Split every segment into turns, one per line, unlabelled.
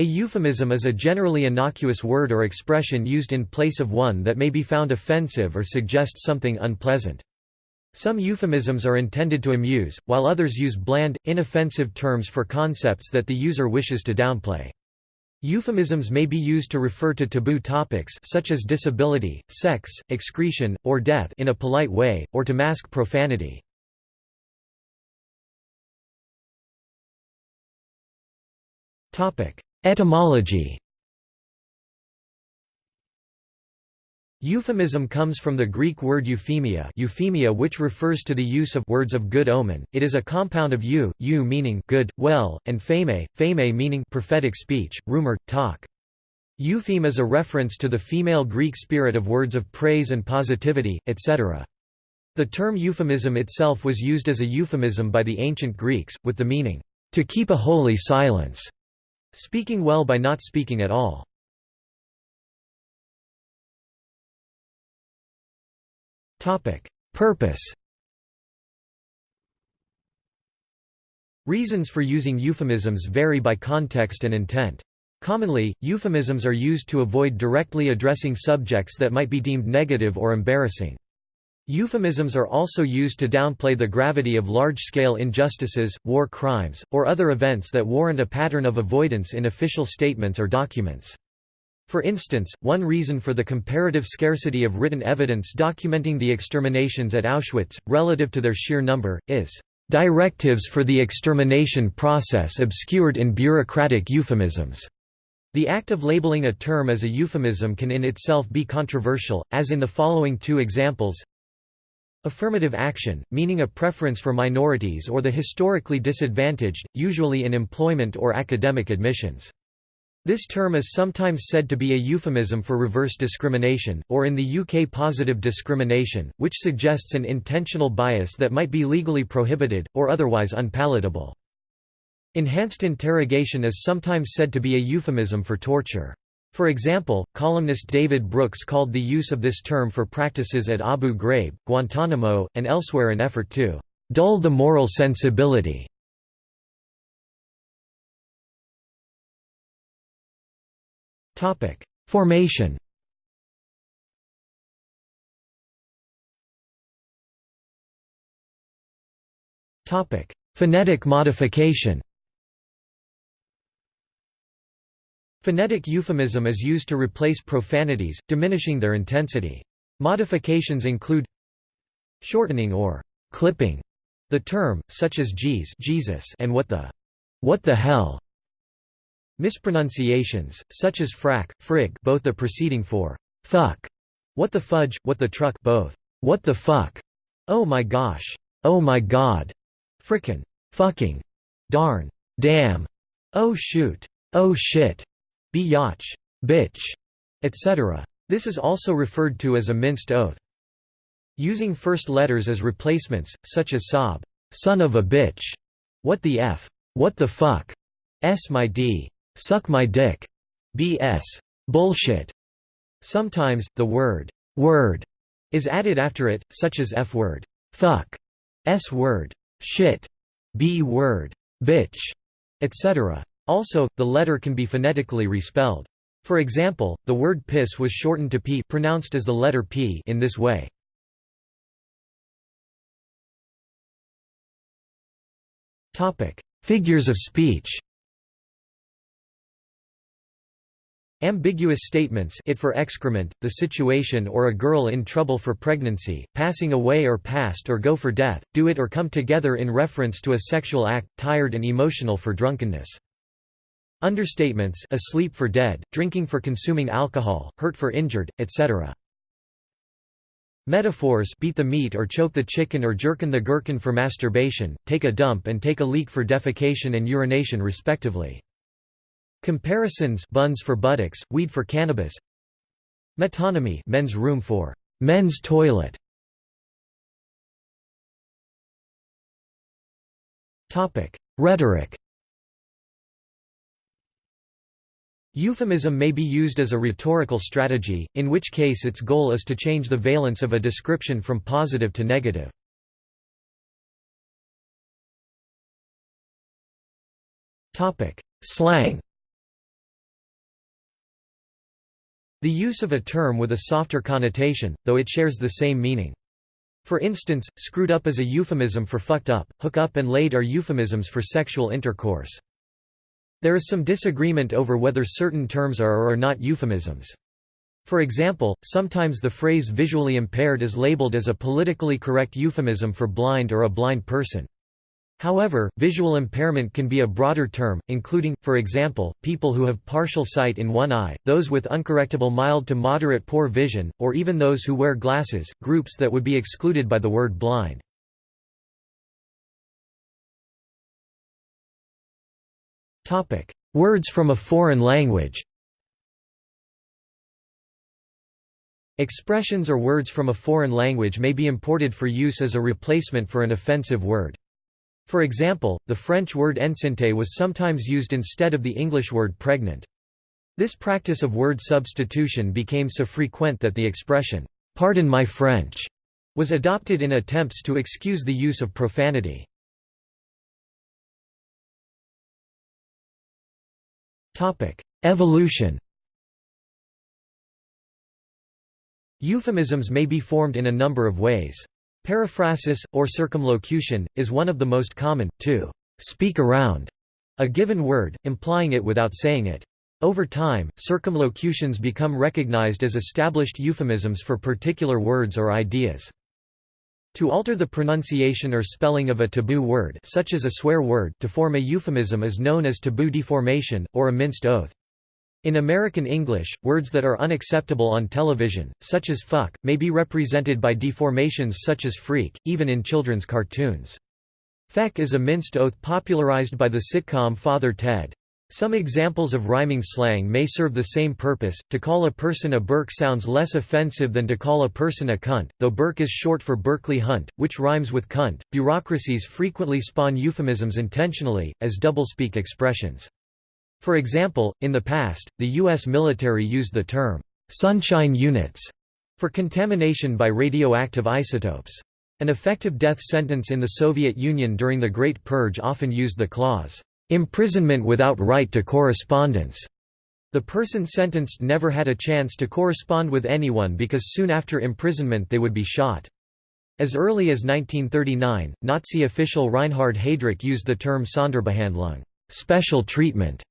A euphemism is a generally innocuous word or expression used in place of one that may be found offensive or suggests something unpleasant. Some euphemisms are intended to amuse, while others use bland, inoffensive terms for concepts that the user wishes to downplay. Euphemisms may be used to refer to taboo topics such as disability, sex, excretion, or death in a polite way, or to mask profanity. Etymology Euphemism comes from the Greek word euphemia, euphemia which refers to the use of words of good omen. It is a compound of eu, eu meaning good, well, and pheme, pheme meaning prophetic speech, rumor, talk. Eupheme is a reference to the female Greek spirit of words of praise and positivity, etc. The term euphemism itself was used as a euphemism by the ancient Greeks, with the meaning, to keep a holy silence. Speaking well by not speaking at all. Purpose Reasons for using euphemisms vary by context and intent. Commonly, euphemisms are used to avoid directly addressing subjects that might be deemed negative or embarrassing. Euphemisms are also used to downplay the gravity of large-scale injustices, war crimes, or other events that warrant a pattern of avoidance in official statements or documents. For instance, one reason for the comparative scarcity of written evidence documenting the exterminations at Auschwitz, relative to their sheer number, is, "...directives for the extermination process obscured in bureaucratic euphemisms." The act of labeling a term as a euphemism can in itself be controversial, as in the following two examples Affirmative action, meaning a preference for minorities or the historically disadvantaged, usually in employment or academic admissions. This term is sometimes said to be a euphemism for reverse discrimination, or in the UK positive discrimination, which suggests an intentional bias that might be legally prohibited, or otherwise unpalatable. Enhanced interrogation is sometimes said to be a euphemism for torture. For example, columnist David Brooks called the use of this term for practices at Abu Ghraib, Guantanamo, and elsewhere an effort to «dull the moral sensibility». Formation Phonetic modification Phonetic euphemism is used to replace profanities, diminishing their intensity. Modifications include shortening or clipping the term, such as geez Jesus and what the what the hell. Mispronunciations, such as frak, frig both the preceding for fuck, what the fudge, what the truck both what the fuck, oh my gosh, oh my god, frickin', fucking, darn, damn, oh shoot, oh shit, biatch, bitch, etc. This is also referred to as a minced oath. Using first letters as replacements, such as sob, son of a bitch, what the f, what the fuck, s my d, suck my dick, bs, bullshit. Sometimes, the word word is added after it, such as f word, fuck, s word, shit, b word, bitch, etc. Also, the letter can be phonetically respelled. For example, the word piss was shortened to p pronounced as the letter p in this way. Topic: Figures of speech Ambiguous statements it for excrement, the situation or a girl in trouble for pregnancy, passing away or past or go for death, do it or come together in reference to a sexual act, tired and emotional for drunkenness. Understatements asleep for dead, drinking for consuming alcohol, hurt for injured, etc. Metaphors beat the meat or choke the chicken or jerkin the gherkin for masturbation, take a dump and take a leak for defecation and urination respectively. Comparisons buns for buttocks, weed for cannabis Metonymy men's room for men's toilet Rhetoric Euphemism may be used as a rhetorical strategy, in which case its goal is to change the valence of a description from positive to negative. Slang The use of a term with a softer connotation, though it shares the same meaning. For instance, screwed up is a euphemism for fucked up, hook up and laid are euphemisms for sexual intercourse. There is some disagreement over whether certain terms are or are not euphemisms. For example, sometimes the phrase visually impaired is labeled as a politically correct euphemism for blind or a blind person. However, visual impairment can be a broader term, including, for example, people who have partial sight in one eye, those with uncorrectable mild to moderate poor vision, or even those who wear glasses, groups that would be excluded by the word blind. Words from a foreign language Expressions or words from a foreign language may be imported for use as a replacement for an offensive word. For example, the French word enceinte was sometimes used instead of the English word pregnant. This practice of word substitution became so frequent that the expression, "'Pardon my French' was adopted in attempts to excuse the use of profanity. Evolution Euphemisms may be formed in a number of ways. Periphrasis, or circumlocution, is one of the most common, to «speak around» a given word, implying it without saying it. Over time, circumlocutions become recognized as established euphemisms for particular words or ideas. To alter the pronunciation or spelling of a taboo word such as a swear word to form a euphemism is known as taboo deformation, or a minced oath. In American English, words that are unacceptable on television, such as fuck, may be represented by deformations such as freak, even in children's cartoons. Feck is a minced oath popularized by the sitcom Father Ted. Some examples of rhyming slang may serve the same purpose. To call a person a berk sounds less offensive than to call a person a cunt, though berk is short for Berkeley Hunt, which rhymes with cunt. Bureaucracies frequently spawn euphemisms intentionally, as doublespeak expressions. For example, in the past, the U.S. military used the term, "'sunshine units' for contamination by radioactive isotopes. An effective death sentence in the Soviet Union during the Great Purge often used the clause, "'imprisonment without right to correspondence' The person sentenced never had a chance to correspond with anyone because soon after imprisonment they would be shot. As early as 1939, Nazi official Reinhard Heydrich used the term Sonderbehandlung special treatment",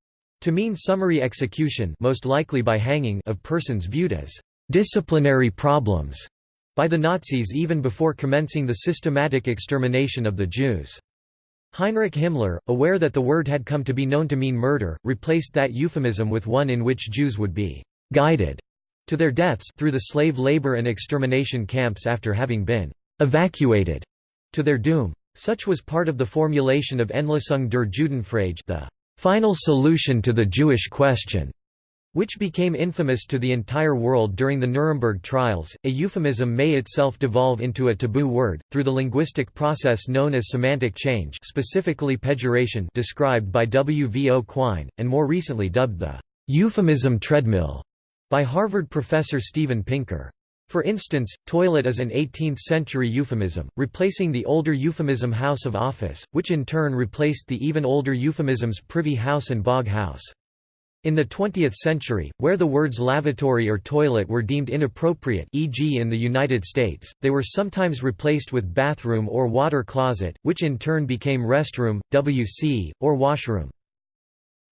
to mean summary execution most likely by hanging of persons viewed as «disciplinary problems» by the Nazis even before commencing the systematic extermination of the Jews. Heinrich Himmler, aware that the word had come to be known to mean murder, replaced that euphemism with one in which Jews would be «guided» to their deaths through the slave labor and extermination camps after having been «evacuated» to their doom. Such was part of the formulation of Endlösung der Judenfrage the final solution to the Jewish question, which became infamous to the entire world during the Nuremberg trials. A euphemism may itself devolve into a taboo word through the linguistic process known as semantic change, specifically pejoration, described by W. V. O. Quine, and more recently dubbed the euphemism treadmill by Harvard professor Steven Pinker. For instance, toilet is an 18th-century euphemism, replacing the older euphemism house of office, which in turn replaced the even older euphemisms privy house and bog house. In the 20th century, where the words lavatory or toilet were deemed inappropriate e.g. in the United States, they were sometimes replaced with bathroom or water closet, which in turn became restroom, WC, or washroom.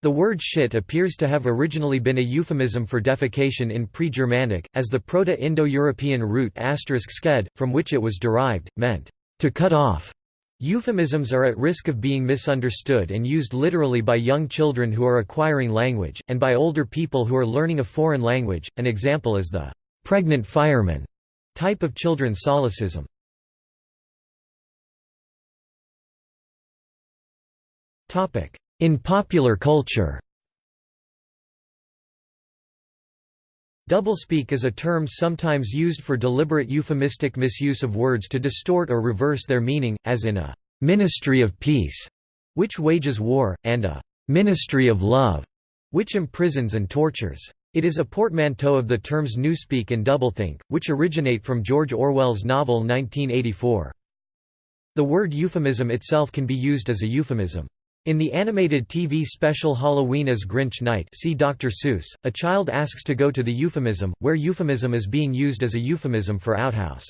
The word shit appears to have originally been a euphemism for defecation in pre-Germanic, as the Proto-Indo-European root sked, from which it was derived, meant, to cut off. Euphemisms are at risk of being misunderstood and used literally by young children who are acquiring language, and by older people who are learning a foreign language. An example is the pregnant fireman type of children's solecism. In popular culture Doublespeak is a term sometimes used for deliberate euphemistic misuse of words to distort or reverse their meaning, as in a «ministry of peace», which wages war, and a «ministry of love», which imprisons and tortures. It is a portmanteau of the terms newspeak and doublethink, which originate from George Orwell's novel 1984. The word euphemism itself can be used as a euphemism. In the animated TV special Halloween Is Grinch Night see Dr. Seuss, a child asks to go to the euphemism, where euphemism is being used as a euphemism for outhouse.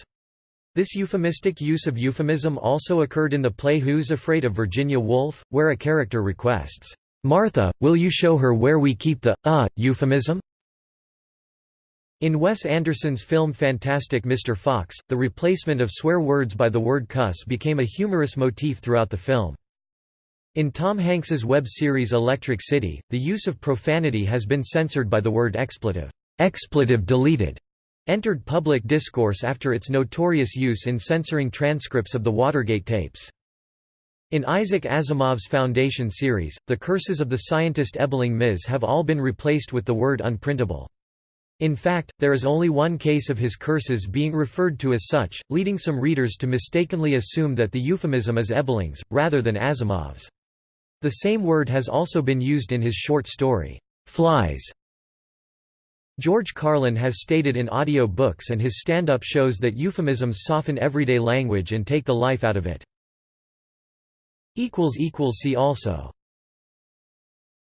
This euphemistic use of euphemism also occurred in the play Who's Afraid of Virginia Woolf, where a character requests, "'Martha, will you show her where we keep the, uh, euphemism?' In Wes Anderson's film Fantastic Mr. Fox, the replacement of swear words by the word cuss became a humorous motif throughout the film. In Tom Hanks's web series Electric City, the use of profanity has been censored by the word expletive, expletive deleted, entered public discourse after its notorious use in censoring transcripts of the Watergate tapes. In Isaac Asimov's Foundation series, the curses of the scientist Ebling Mis have all been replaced with the word unprintable. In fact, there is only one case of his curses being referred to as such, leading some readers to mistakenly assume that the euphemism is Ebling's, rather than Asimov's. The same word has also been used in his short story, Flies. George Carlin has stated in audio books and his stand-up shows that euphemisms soften everyday language and take the life out of it. See also